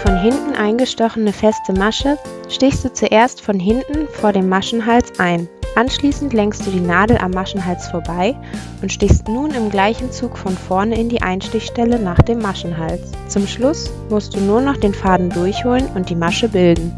von hinten eingestochene feste Masche stichst du zuerst von hinten vor dem Maschenhals ein. Anschließend lenkst du die Nadel am Maschenhals vorbei und stichst nun im gleichen Zug von vorne in die Einstichstelle nach dem Maschenhals. Zum Schluss musst du nur noch den Faden durchholen und die Masche bilden.